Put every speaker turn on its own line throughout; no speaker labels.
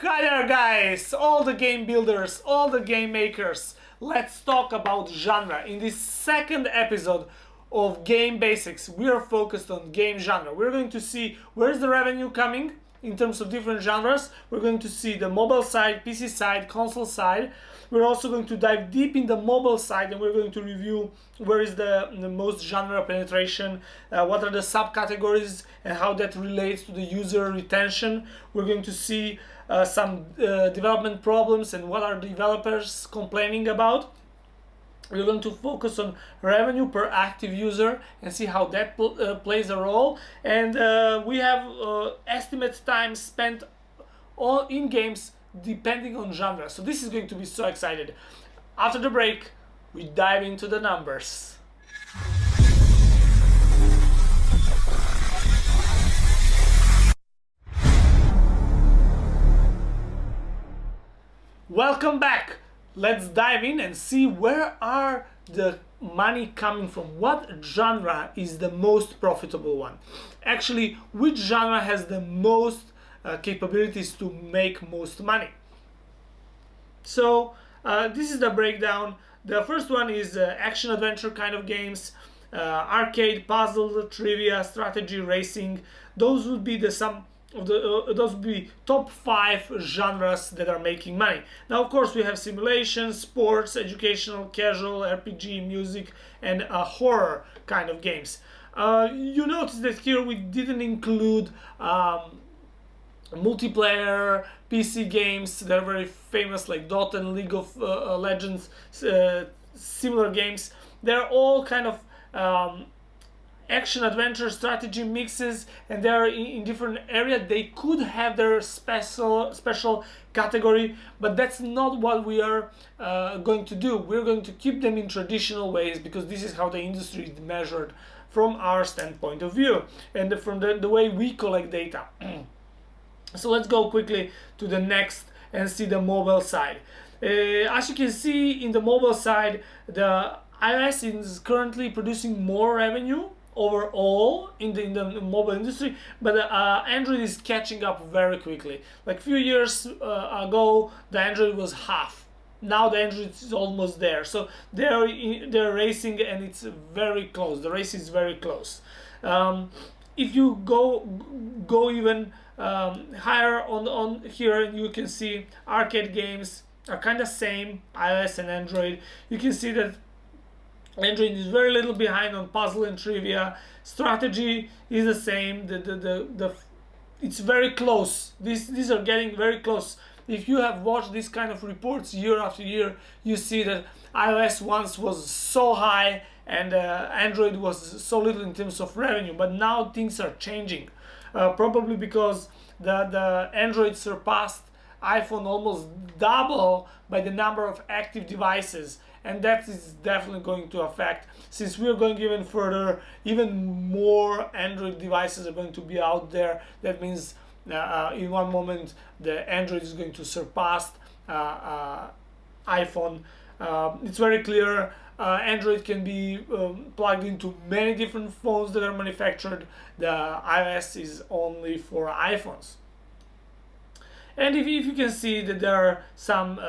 Hi there guys, all the game builders, all the game makers. Let's talk about genre. In this second episode of Game Basics, we are focused on game genre. We're going to see where's the revenue coming in terms of different genres. We're going to see the mobile side, PC side, console side. We're also going to dive deep in the mobile side and we're going to review where is the, the most genre penetration, uh, what are the subcategories and how that relates to the user retention. We're going to see uh, some uh, development problems and what are developers complaining about. We're going to focus on revenue per active user and see how that pl uh, plays a role. And uh, we have uh, estimate time spent all in games depending on genre. So this is going to be so excited. After the break, we dive into the numbers. Welcome back. Let's dive in and see where are the money coming from. What genre is the most profitable one? Actually, which genre has the most uh, capabilities to make most money? So uh, this is the breakdown. The first one is uh, action adventure kind of games, uh, arcade, puzzle, trivia, strategy, racing. Those would be the some of the uh, those be top five genres that are making money. Now, of course, we have simulation, sports, educational, casual, RPG, music, and uh, horror kind of games. Uh, you notice that here we didn't include um, multiplayer PC games that are very famous, like Dota and League of uh, uh, Legends, uh, similar games. They're all kind of um, action adventure strategy mixes and they're in, in, different area. They could have their special special category but that's not what we are uh, going to do. We're going to keep them in traditional ways because this is how the industry is measured from our standpoint of view and from the, the way we collect data. So let's go quickly to the next and see the mobile side. Uh, as you can see in the mobile side the iOS is currently producing more revenue overall in the, in the mobile industry but uh, android is catching up very quickly. Like few years uh, ago the android was half. Now the android is almost there. So they're they're racing and it's very close. The race is very close. Um, if you go go even um, higher on on here you can see arcade games are kind of same ios and android. You can see that Android is very little behind on puzzle and trivia. Strategy is the same. The, the, the, the, it's very close. These, these are getting very close. If you have watched these kind of reports year after year, you see that iOS once was so high and uh, Android was so little in terms of revenue. But now things are changing. Uh, probably because the, the Android surpassed iPhone almost double by the number of active devices and that is definitely going to affect since we're going even further even more android devices are going to be out there. That means uh, uh, in one moment the android is going to surpass uh, uh iphone. Uh, it's very clear uh, android can be um, plugged into many different phones that are manufactured. The ios is only for iphones. And if, if you can see that there are some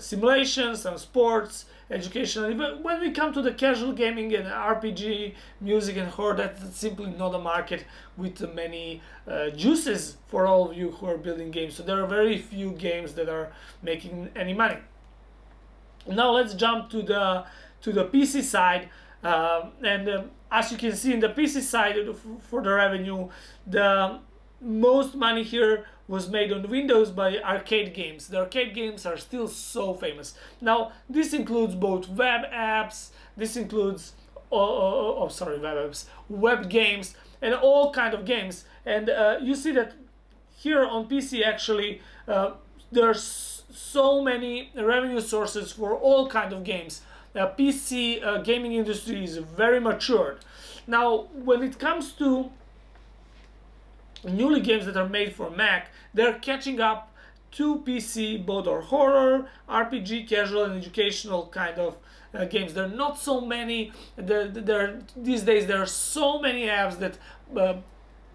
simulations some sports educational. But when we come to the casual gaming and RPG, music and horror, that's simply not a market with many uh, juices for all of you who are building games. So there are very few games that are making any money. Now let's jump to the to the PC side. Uh, and um, as you can see in the PC side for the revenue, the most money here was made on Windows by arcade games. The arcade games are still so famous. Now, this includes both web apps, this includes, oh, oh, oh sorry, web apps, web games, and all kind of games. And uh, you see that here on PC actually, uh, there's so many revenue sources for all kind of games. The PC uh, gaming industry is very matured. Now, when it comes to newly games that are made for Mac, they're catching up to PC, both are horror, RPG, casual, and educational kind of uh, games. There are not so many. There, there these days there are so many apps that uh,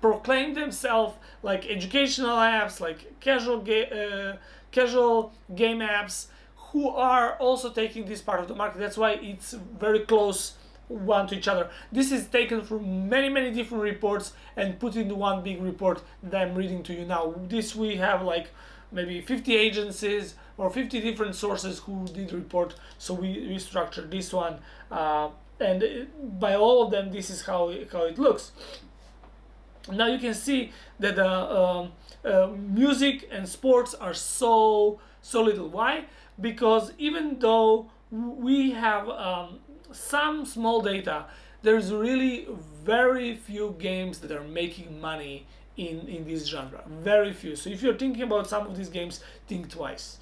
proclaim themselves like educational apps, like casual, ga- uh, casual game apps, who are also taking this part of the market. That's why it's very close one to each other. This is taken from many, many different reports and put into one big report that I'm reading to you now. This we have like maybe 50 agencies or 50 different sources who did report. So we, we structured this one. Uh, and by all of them, this is how, how it looks. Now you can see that uh, uh, music and sports are so, so little. Why? Because even though we have um, some small data, there's really very few games that are making money in, in this genre. Very few. So if you're thinking about some of these games, think twice.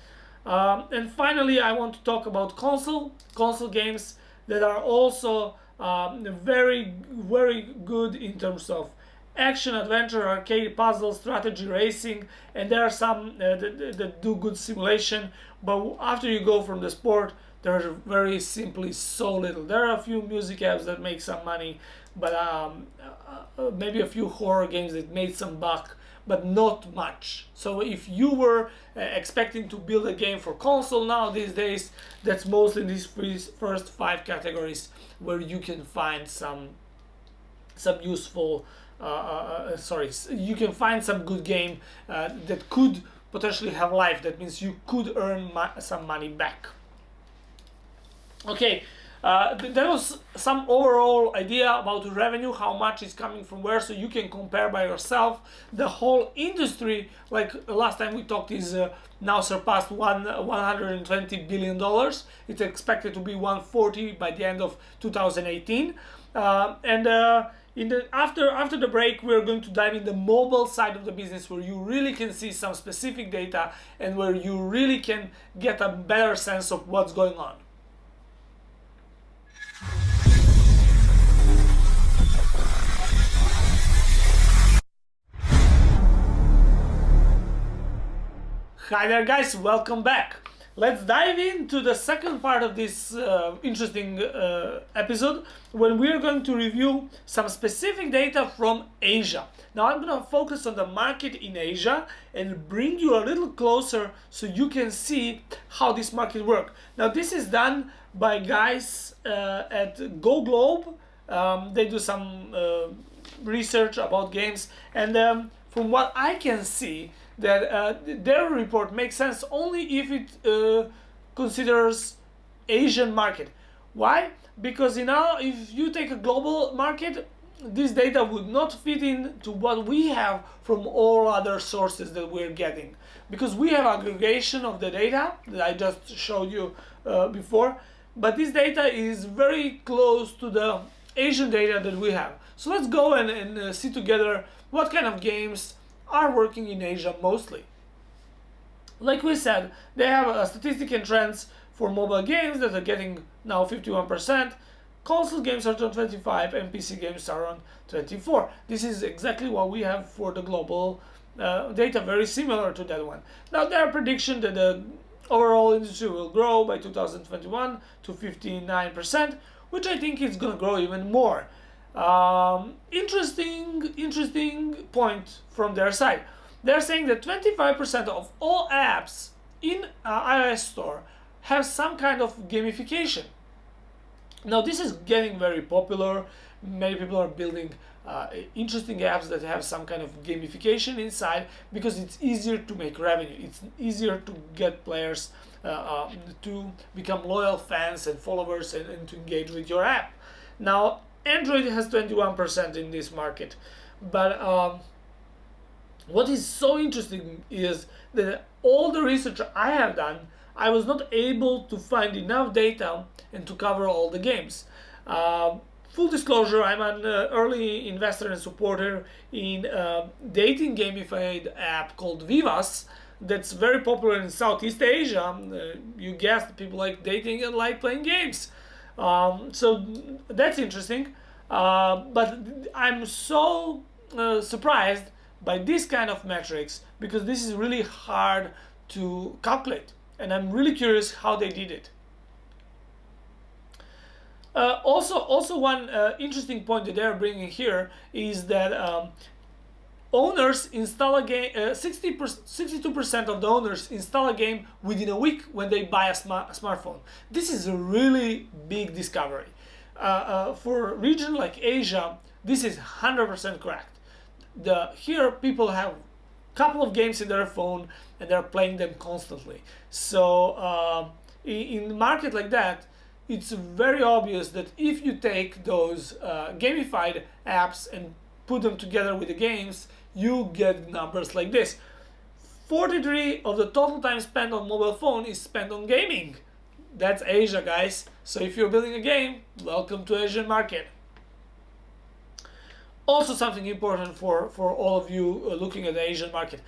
Um, and finally, I want to talk about console console games that are also um, very very good in terms of action, adventure, arcade, puzzle, strategy, racing, and there are some uh, that, that, do good simulation. But after you go from the sport, there's very simply so little. There are a few music apps that make some money, but um, uh, uh, maybe a few horror games that made some buck, but not much. So if you were uh, expecting to build a game for console now these days, that's mostly in these first five categories where you can find some some useful sorry, you can find some good game that could potentially have life. That means you could earn some money back. Okay, uh, there was some overall idea about revenue, how much is coming from where, so you can compare by yourself. The whole industry, like last time we talked, is uh, now surpassed one 120 billion dollars. It's expected to be 140 by the end of 2018, uh, and in the after after the break we're going to dive in the mobile side of the business where you really can see some specific data and where you really can get a better sense of what's going on Hi there guys, welcome back. Let's dive into the second part of this uh, interesting uh, episode when we're going to review some specific data from Asia. Now I'm going to focus on the market in Asia and bring you a little closer so you can see how this market works. Now this is done by guys uh, at Go Globe. Um, they do some uh, research about games and um, from what I can see that uh, their report makes sense only if it uh, considers Asian market. Why? Because you know, if you take a global market, this data would not fit in to what we have from all other sources that we're getting. Because we have aggregation of the data that I just showed you uh, before, but this data is very close to the Asian data that we have. So let's go and, and uh, see together what kind of games are working in Asia mostly. Like we said, they have a statistic and trends for mobile games that are getting now 51%, console games are on 25 and PC games are on 24. This is exactly what we have for the global uh, data, very similar to that one. Now their prediction that the overall industry will grow by 2021 to 59%, which I think is going to grow even more. Um, interesting, interesting point from their side. They're saying that 25% of all apps in uh, iOS store have some kind of gamification. Now this is getting very popular. Many people are building uh, interesting apps that have some kind of gamification inside because it's easier to make revenue. It's easier to get players uh, uh, to become loyal fans and followers and, and to engage with your app. Now Android has 21% in this market. But um, what is so interesting is that all the research I have done, I was not able to find enough data and to cover all the games. Uh, full disclosure, I'm an uh, early investor and supporter in a dating gamified app called Vivas that's very popular in Southeast Asia. Uh, you guessed, people like dating and like playing games. Um, so that's interesting. Uh, but I'm so uh, surprised by this kind of metrics because this is really hard to calculate. And I'm really curious how they did it. Uh, also, also one uh, interesting point that they're bringing here is that um, owners install a game, uh, 60 62% of the owners install a game within a week when they buy a, smart, a smartphone. This is a really big discovery. Uh, uh, for a region like Asia, this is 100% correct. The, here people have a couple of games in their phone and they're playing them constantly. So uh, in, in market like that, it's very obvious that if you take those uh, gamified apps and put them together with the games, you get numbers like this. 43 of the total time spent on mobile phone is spent on gaming. That's Asia, guys. So if you're building a game, welcome to Asian market. Also something important for, for all of you uh, looking at the Asian market.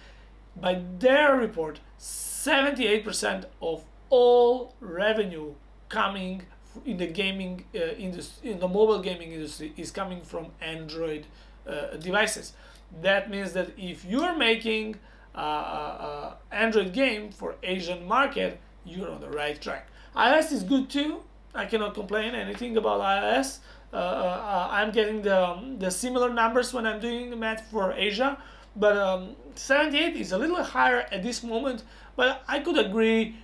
By their report, 78% of all revenue coming in the gaming uh, industry, in the mobile gaming industry, is coming from Android uh, devices. That means that if you're making uh, uh, Android game for Asian market, you're on the right track. iOS is good too. I cannot complain anything about iOS. Uh, uh, I'm getting the, um, the similar numbers when I'm doing the math for Asia, but um, 78 is a little higher at this moment, but I could agree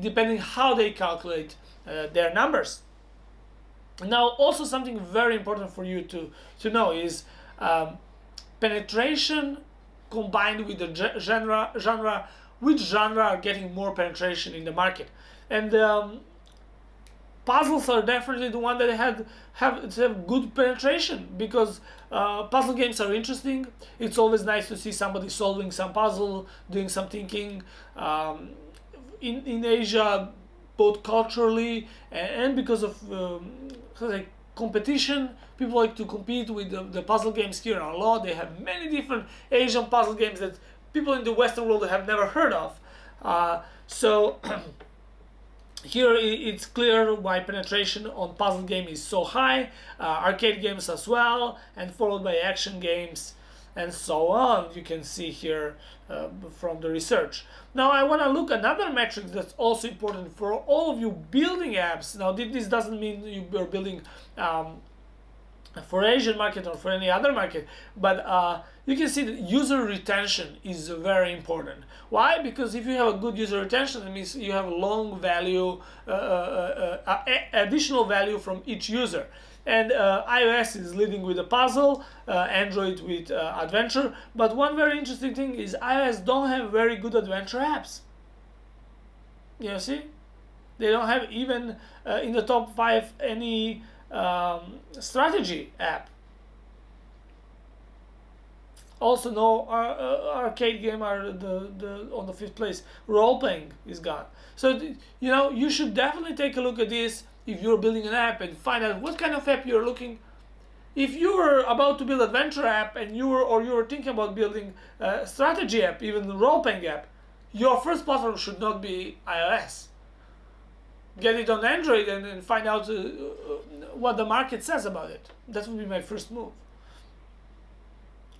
depending how they calculate uh, their numbers. Now, also something very important for you to, to know is um, penetration combined with the genre, genre, which genre are getting more penetration in the market. And um, puzzles are definitely the one that had have, have good penetration because uh, puzzle games are interesting. It's always nice to see somebody solving some puzzle, doing some thinking. Um, in, in Asia, both culturally and, because of um, competition, people like to compete with the, the, puzzle games here a lot. They have many different Asian puzzle games that people in the Western world have never heard of. Uh, so here it's clear why penetration on puzzle game is so high, uh, arcade games as well, and followed by action games and so on. You can see here uh, from the research. Now I want to look another metric that's also important for all of you building apps. Now this doesn't mean you're building um, for Asian market or for any other market but uh, you can see that user retention is very important why because if you have a good user retention it means you have long value uh, uh, uh, uh additional value from each user and uh, iOS is leading with a puzzle, Android with adventure. But one very interesting thing is iOS don't have very good adventure apps. You see, they don't have even in the top five any um, strategy app. Also, no uh, arcade game are the, the on the fifth place. Role playing is gone. So you know you should definitely take a look at this if you're building an app and find out what kind of app you're looking if you were about to build adventure app and you were or you were thinking about building a strategy app even the role-playing app your first platform should not be ios get it on android and, and find out uh, uh, what the market says about it. That would be my first move.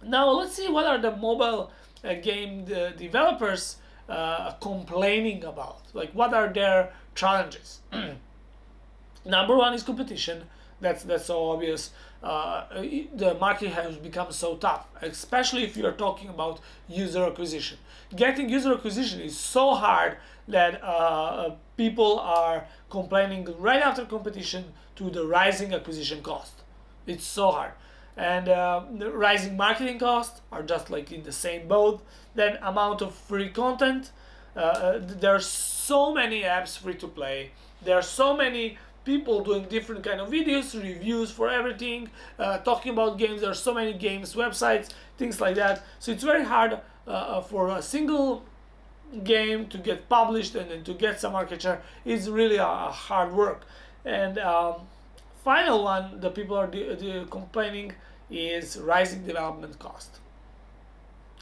Now let's see what are the mobile uh, game uh, developers uh, complaining about. Like what are their challenges? Number one is competition. That's that's so obvious. Uh, the market has become so tough, especially if you're talking about user acquisition. Getting user acquisition is so hard that uh, people are complaining right after competition to the rising acquisition cost. It's so hard. And uh, the rising marketing costs are just like in the same boat. Then amount of free content. Uh, uh, there are so many apps free to play. There are so many people doing different kind of videos, reviews for everything, uh, talking about games. There are so many games, websites, things like that. So it's very hard uh, uh for a single game to get published and then to get some market share. It's really a, a hard work. And um, final one that people are complaining is rising development cost.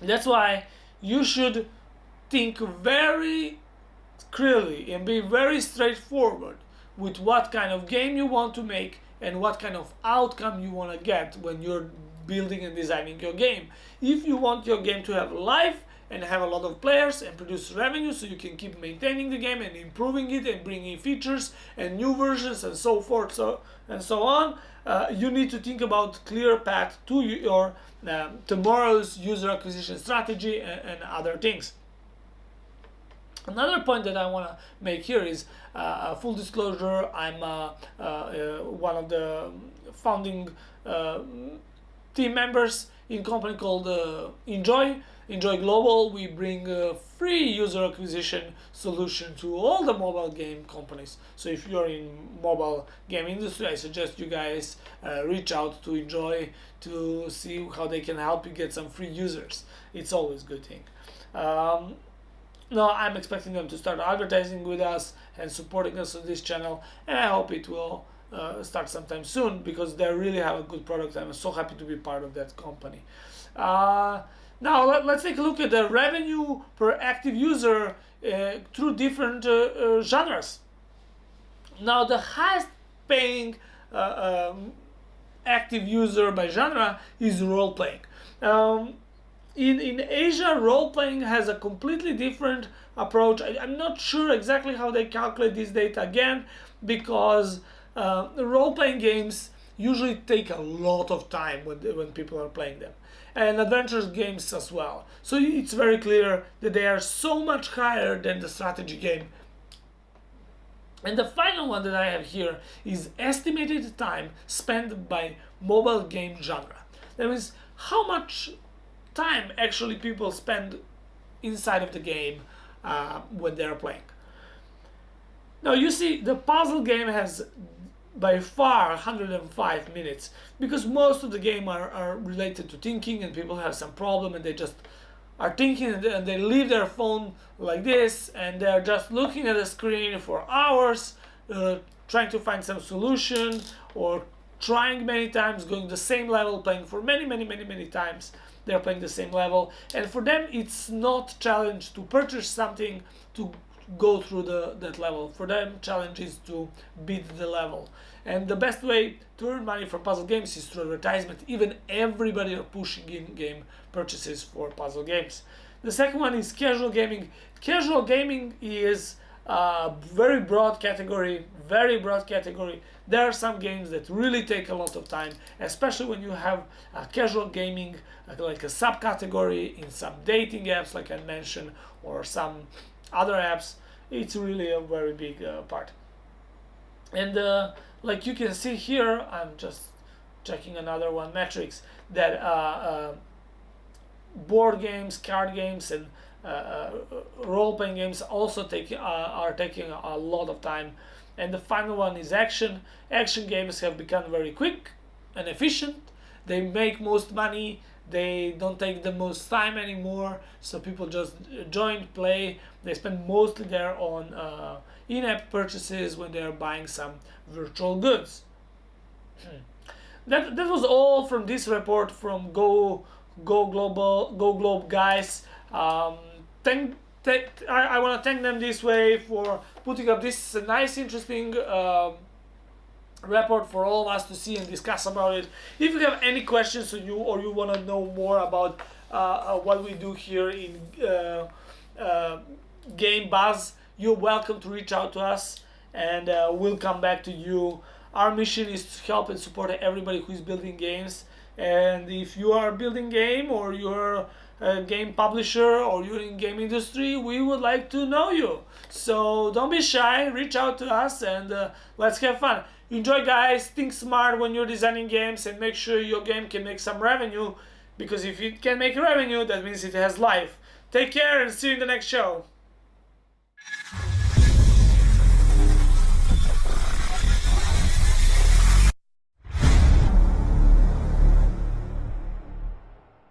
That's why you should think very clearly and be very straightforward with what kind of game you want to make and what kind of outcome you want to get when you're building and designing your game. If you want your game to have life and have a lot of players and produce revenue so you can keep maintaining the game and improving it and bringing features and new versions and so forth so and so on uh, you need to think about clear path to your uh, tomorrow's user acquisition strategy and, and other things Another point that I want to make here is uh, full disclosure. I'm uh, uh, uh one of the founding uh, team members in a company called uh, Enjoy. Enjoy Global. We bring a free user acquisition solution to all the mobile game companies. So if you're in mobile game industry, I suggest you guys reach out to Enjoy to see how they can help you get some free users. It's always a good thing. Um, no, I'm expecting them to start advertising with us and supporting us on this channel, and I hope it will uh, start sometime soon because they really have a good product. I'm so happy to be part of that company. Uh, now let, us take a look at the revenue per active user uh, through different uh, uh, genres. Now the highest paying uh, um, active user by genre is role playing. Um, in, in Asia, role-playing has a completely different approach. I, am not sure exactly how they calculate this data again, because uh, role-playing games usually take a lot of time when, when people are playing them. And adventure games as well. So it's very clear that they are so much higher than the strategy game. And the final one that I have here is estimated time spent by mobile game genre. That means how much time actually people spend inside of the game uh, when they're playing. Now you see the puzzle game has by far 105 minutes because most of the game are, are related to thinking and people have some problem and they just are thinking and they leave their phone like this and they're just looking at the screen for hours uh, trying to find some solution or trying many times going the same level playing for many many many many times they're playing the same level. And for them it's not challenge to purchase something to go through the that level. For them challenge is to beat the level. And the best way to earn money for puzzle games is through advertisement. Even everybody are pushing in game purchases for puzzle games. The second one is casual gaming. Casual gaming is a very broad category very broad category. There are some games that really take a lot of time especially when you have a casual gaming like a subcategory in some dating apps like I mentioned or some other apps. It's really a very big uh, part. And uh, like you can see here I'm just checking another one metrics that uh, uh board games card games and uh, uh, role-playing games also take are taking a lot of time. And the final one is action. Action games have become very quick and efficient. They make most money. They don't take the most time anymore. So people just join play. They spend mostly there on uh, in-app purchases when they're buying some virtual goods. That, that was all from this report from go go global go globe guys. Um, thank, I, I want to thank them this way for putting up this nice interesting um, report for all of us to see and discuss about it. If you have any questions or you or you want to know more about uh, uh, what we do here in uh, uh, Game Buzz, you're welcome to reach out to us and uh, we'll come back to you. Our mission is to help and support everybody who is building games. And if you are building game or you're game publisher or you're in game industry, we would like to know you. So don't be shy, reach out to us and uh, let's have fun. Enjoy guys, think smart when you're designing games and make sure your game can make some revenue because if it can make revenue, that means it has life. Take care and see you in the next show.